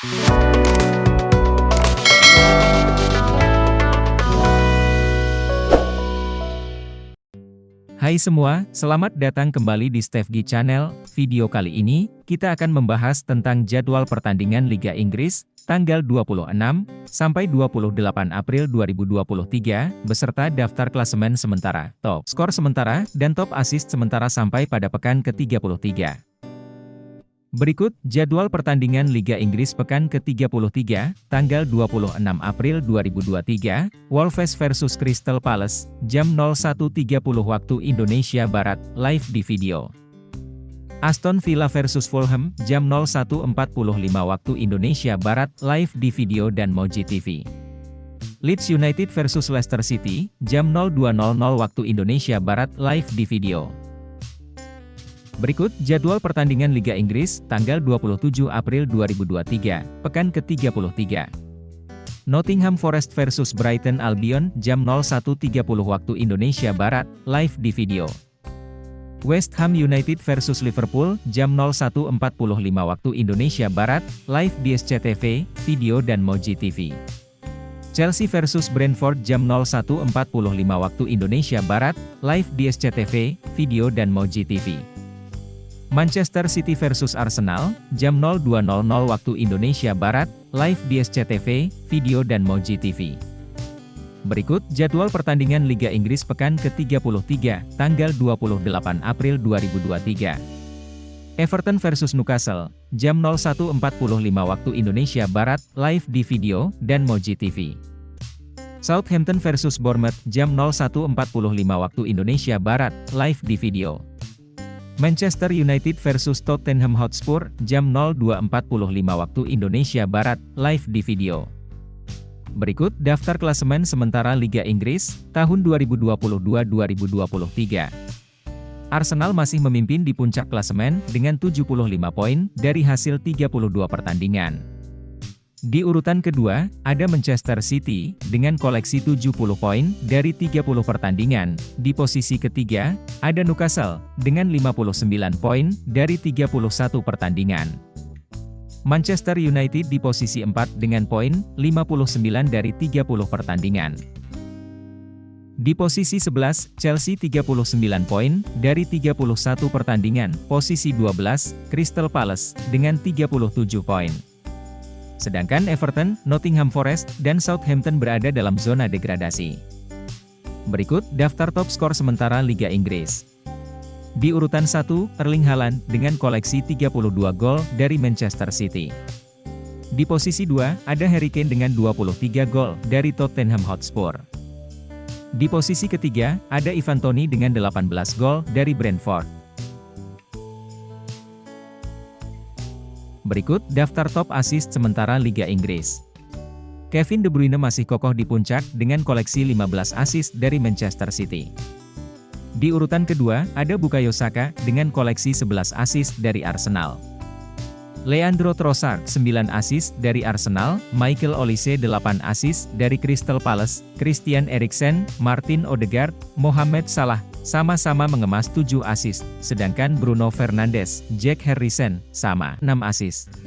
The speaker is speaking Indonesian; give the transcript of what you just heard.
Hai semua, selamat datang kembali di Stefgi Channel. Video kali ini, kita akan membahas tentang jadwal pertandingan Liga Inggris, tanggal 26, sampai 28 April 2023, beserta daftar klasemen sementara, top skor sementara, dan top assist sementara sampai pada pekan ke-33. Berikut, jadwal pertandingan Liga Inggris pekan ke-33, tanggal 26 April 2023, Wolves versus Crystal Palace, jam 01.30 waktu Indonesia Barat, live di video. Aston Villa versus Fulham, jam 01.45 waktu Indonesia Barat, live di video dan Moji TV. Leeds United versus Leicester City, jam 02.00 waktu Indonesia Barat, live di video. Berikut jadwal pertandingan Liga Inggris tanggal 27 April 2023, pekan ke-33. Nottingham Forest versus Brighton Albion jam 01.30 waktu Indonesia Barat, live di video. West Ham United versus Liverpool jam 01.45 waktu Indonesia Barat, live di SCTV, video dan Moji TV. Chelsea versus Brentford jam 01.45 waktu Indonesia Barat, live di SCTV, video dan Moji TV. Manchester City versus Arsenal, jam 02.00 waktu Indonesia Barat, live di SCTV, video dan Moji TV. Berikut jadwal pertandingan Liga Inggris pekan ke-33, tanggal 28 April 2023. Everton versus Newcastle, jam 01.45 waktu Indonesia Barat, live di video dan Moji TV. Southampton versus Bournemouth, jam 01.45 waktu Indonesia Barat, live di video. Manchester United versus Tottenham Hotspur, jam 02.45 waktu Indonesia Barat, live di video. Berikut daftar klasemen sementara Liga Inggris, tahun 2022-2023. Arsenal masih memimpin di puncak klasemen, dengan 75 poin, dari hasil 32 pertandingan. Di urutan kedua, ada Manchester City, dengan koleksi 70 poin, dari 30 pertandingan. Di posisi ketiga, ada Newcastle, dengan 59 poin, dari 31 pertandingan. Manchester United di posisi 4 dengan poin, 59 dari 30 pertandingan. Di posisi 11, Chelsea 39 poin, dari 31 pertandingan. Posisi 12, Crystal Palace, dengan 37 poin. Sedangkan Everton, Nottingham Forest, dan Southampton berada dalam zona degradasi. Berikut daftar top skor sementara Liga Inggris. Di urutan 1, Erling Haaland dengan koleksi 32 gol dari Manchester City. Di posisi 2, ada Harry Kane dengan 23 gol dari Tottenham Hotspur. Di posisi ketiga, ada Ivan Toney dengan 18 gol dari Brentford. Berikut daftar top assist sementara Liga Inggris. Kevin De Bruyne masih kokoh di puncak dengan koleksi 15 assist dari Manchester City. Di urutan kedua, ada Bukayo Saka dengan koleksi 11 assist dari Arsenal. Leandro Trossard 9 assist dari Arsenal, Michael Olise 8 assist dari Crystal Palace, Christian Eriksen, Martin Odegaard, Mohamed Salah sama-sama mengemas 7 assist, sedangkan Bruno Fernandes, Jack Harrison, sama 6 assist.